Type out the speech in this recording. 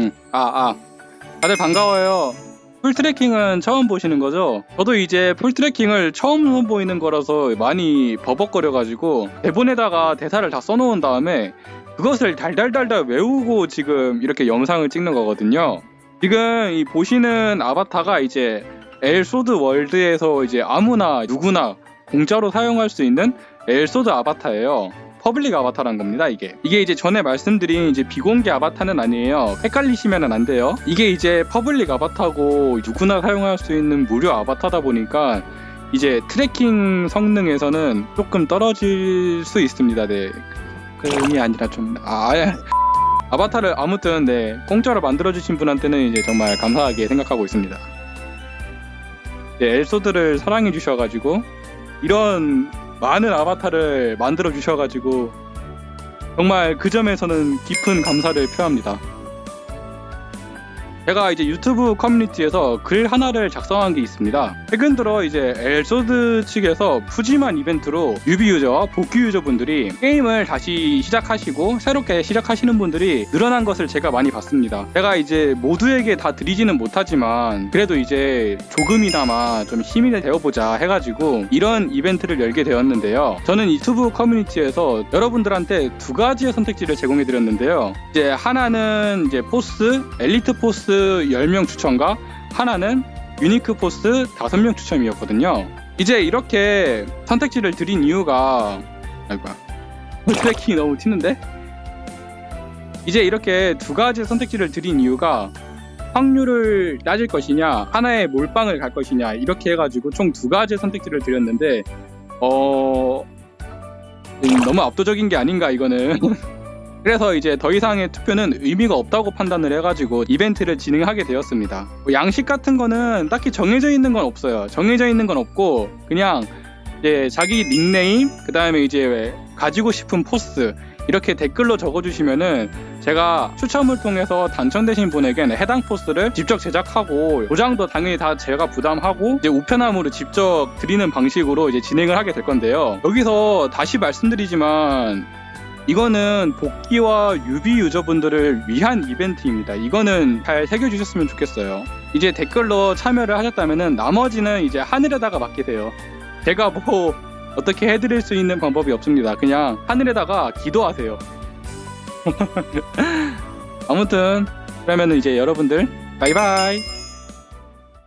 응. 아, 아. 다들 반가워요. full tracking은 처음 보시는 거죠? 저도 이제 full tracking을 처음 선보이는 거라서 많이 버벅거려가지고 대본에다가 대사를 다 써놓은 다음에 그것을 달달달달 외우고 지금 이렇게 영상을 찍는 거거든요. 지금 이 보시는 아바타가 이제 엘 소드 월드에서 이제 아무나 누구나 공짜로 사용할 수 있는 엘 소드 아바타예요. public 아바타란 겁니다, 이게. 이게 이제 전에 말씀드린 이제 비공개 아바타는 아니에요. 헷갈리시면 안 돼요. 이게 이제 public 아바타고 누구나 사용할 수 있는 무료 아바타다 보니까 이제 tracking 성능에서는 조금 떨어질 수 있습니다, 네. 그이 아니라 좀, 아, 아, 아바타를 아무튼 네, 공짜로 만들어주신 분한테는 이제 정말 감사하게 생각하고 있습니다. 네, 엘소드를 사랑해 주셔가지고 이런 많은 아바타를 만들어 주셔가지고 정말 그 점에서는 깊은 감사를 표합니다. 제가 이제 유튜브 커뮤니티에서 글 하나를 작성한 게 있습니다. 최근 들어 이제 엘소드 측에서 푸짐한 이벤트로 뉴비 유저와 복귀 유저분들이 게임을 다시 시작하시고 새롭게 시작하시는 분들이 늘어난 것을 제가 많이 봤습니다. 제가 이제 모두에게 다 드리지는 못하지만 그래도 이제 조금이나마 좀 힘이 되어보자 해가지고 이런 이벤트를 열게 되었는데요. 저는 유튜브 커뮤니티에서 여러분들한테 두 가지의 선택지를 제공해 드렸는데요. 이제 하나는 이제 포스, 엘리트 포스 10명 추첨과 하나는 유니크 포스 5명 추첨이었거든요. 이제 이렇게 선택지를 드린 이유가 아이고야 트래킹이 너무 튀는데? 이제 이렇게 두 가지 선택지를 드린 이유가 확률을 따질 것이냐 하나에 몰빵을 갈 것이냐 이렇게 해가지고 총 두 가지 선택지를 드렸는데 어 음, 너무 압도적인 게 아닌가 이거는 그래서 이제 더 이상의 투표는 의미가 없다고 판단을 해가지고 이벤트를 진행하게 되었습니다. 뭐 양식 같은 거는 딱히 정해져 있는 건 없어요. 정해져 있는 건 없고 그냥 이제 자기 닉네임 그 다음에 이제 왜 가지고 싶은 포스 이렇게 댓글로 적어주시면은 제가 추첨을 통해서 당첨되신 분에게는 해당 포스를 직접 제작하고 도장도 당연히 다 제가 부담하고 이제 우편함으로 직접 드리는 방식으로 이제 진행을 하게 될 건데요. 여기서 다시 말씀드리지만 이거는 복귀와 뉴비 유저분들을 위한 이벤트입니다. 이거는 잘 새겨주셨으면 좋겠어요. 이제 댓글로 참여를 하셨다면 나머지는 이제 하늘에다가 맡기세요. 제가 뭐 어떻게 해드릴 수 있는 방법이 없습니다. 그냥 하늘에다가 기도하세요. 아무튼 그러면 이제 여러분들 바이바이.